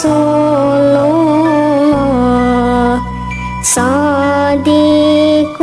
Rasulullah Sadiq